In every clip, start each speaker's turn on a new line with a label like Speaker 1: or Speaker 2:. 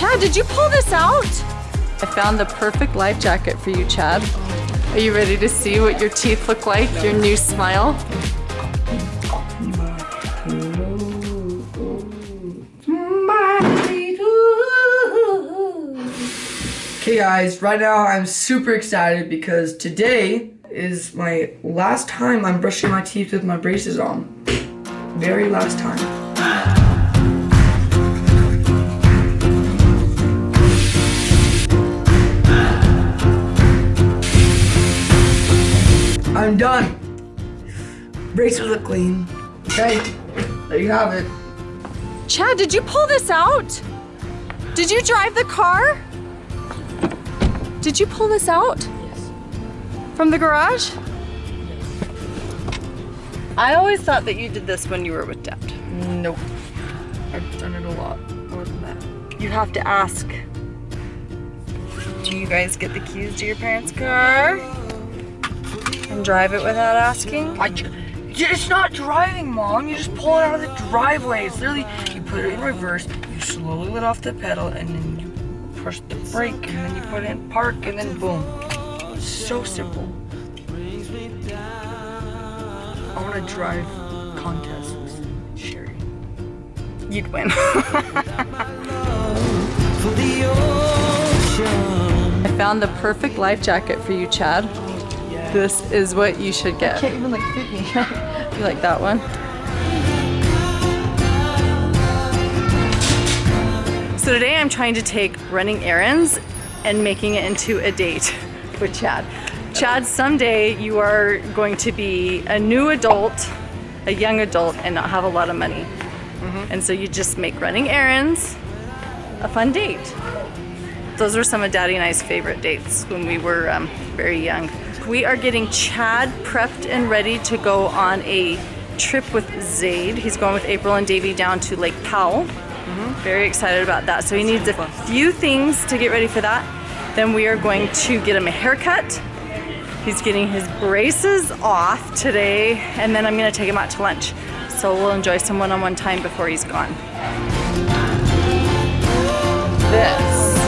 Speaker 1: Chad, did you pull this out? I found the perfect life jacket for you, Chad. Are you ready to see what your teeth look like, your new smile?
Speaker 2: Okay guys, right now I'm super excited because today is my last time I'm brushing my teeth with my braces on. Very last time. Done. Braces look clean. Okay, there you have it.
Speaker 1: Chad, did you pull this out? Did you drive the car? Did you pull this out?
Speaker 2: Yes.
Speaker 1: From the garage? I always thought that you did this when you were with Dad.
Speaker 2: Nope. I've done it a lot more than that.
Speaker 1: You have to ask. Do you guys get the keys to your parents' car? And drive it without asking?
Speaker 2: I, it's not driving, Mom. You just pull it out of the driveway. It's literally, you put it in reverse, you slowly let off the pedal, and then you push the brake, and then you put it in park, and then boom. It's so simple. I want to drive contests with Sherry.
Speaker 1: You'd win. I found the perfect life jacket for you, Chad. This is what you should get.
Speaker 2: Can't even like fit me.
Speaker 1: You like that one? So today I'm trying to take running errands and making it into a date with Chad. Chad, someday you are going to be a new adult, a young adult, and not have a lot of money. And so you just make running errands a fun date. Those were some of Daddy and I's favorite dates when we were um, very young. We are getting Chad prepped and ready to go on a trip with Zaid. He's going with April and Davy down to Lake Powell. Very excited about that. So he needs a few things to get ready for that. Then we are going to get him a haircut. He's getting his braces off today, and then I'm gonna take him out to lunch. So we'll enjoy some one-on-one time before he's gone. This.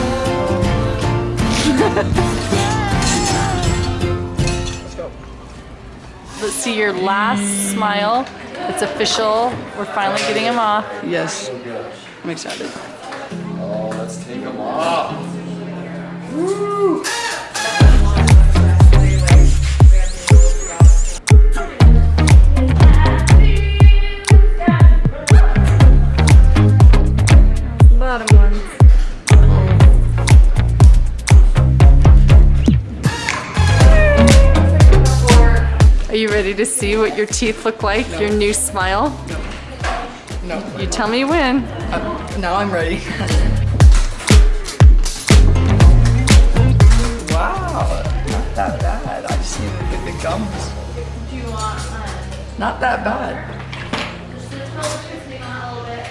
Speaker 1: see your last smile. It's official. We're finally getting him off.
Speaker 2: yes. I'm excited.
Speaker 1: Are you ready to see what your teeth look like? Your new smile?
Speaker 2: No. No.
Speaker 1: You tell me when.
Speaker 2: Uh, now I'm ready. wow, not that bad. I just need to get the gums.
Speaker 3: Do you want um,
Speaker 2: Not that bad.
Speaker 3: just the toe twisting on a little bit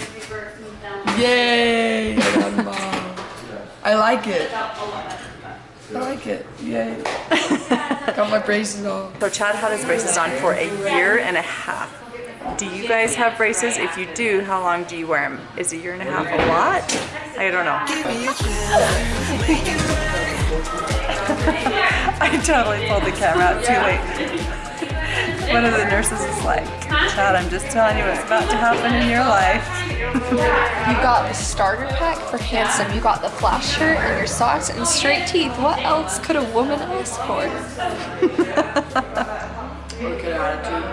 Speaker 3: and reverse move down
Speaker 2: Yay! I got 'em all. I like it.
Speaker 3: about a little bit.
Speaker 2: I like it. Yay. got my braces on.
Speaker 1: So Chad had his braces on for a year and a half. Do you guys have braces? If you do, how long do you wear them? Is a year and a half a lot? I don't know. I totally pulled the camera out too late. One of the nurses was like, Chad, I'm just telling you what's about to happen in your life.
Speaker 4: You got the starter pack for handsome. You got the flash shirt and your socks and straight teeth. What else could a woman ask for?
Speaker 1: A good attitude.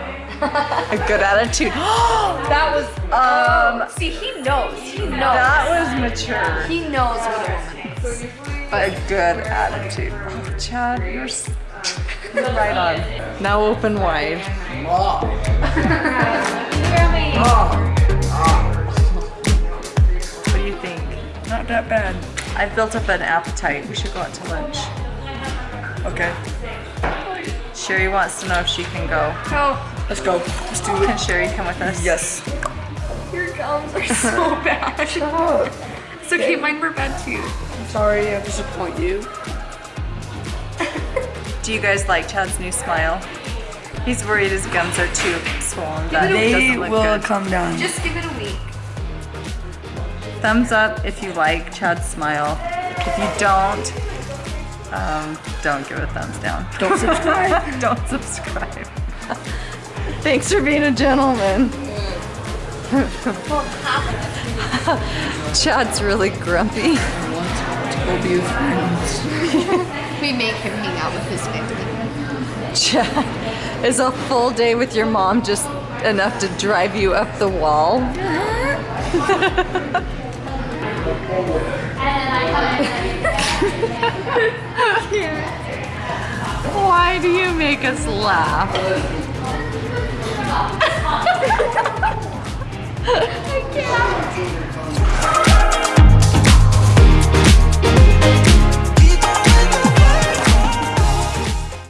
Speaker 1: a good attitude.
Speaker 4: That was um. See, he knows. He knows.
Speaker 1: That was mature.
Speaker 4: He knows what a woman is.
Speaker 1: But a good attitude. Oh, Chad, you're, you're right on. Now open wide. What do
Speaker 2: Not that bad.
Speaker 1: I've built up an appetite. We should go out to lunch.
Speaker 2: Okay.
Speaker 1: Sherry wants to know if she can go.
Speaker 2: Let's go. Let's do it. Can.
Speaker 1: Sherry come with us?
Speaker 2: Yes.
Speaker 4: Your gums are so bad.
Speaker 2: Shut up.
Speaker 4: It's okay, mine were bad too.
Speaker 2: I'm sorry I disappoint you.
Speaker 1: Do you guys like Chad's new smile? He's worried his gums are too swollen. That
Speaker 2: They will
Speaker 1: good.
Speaker 2: come down.
Speaker 4: Just give it a week.
Speaker 1: Thumbs up if you like Chad's smile. If you don't, um, don't give a thumbs down.
Speaker 2: Don't subscribe.
Speaker 1: don't subscribe. Thanks for being a gentleman. Chad's really grumpy.
Speaker 2: Go be with friends.
Speaker 4: We make him hang out with his family.
Speaker 1: Chad, is a full day with your mom just enough to drive you up the wall? Why do you make us laugh?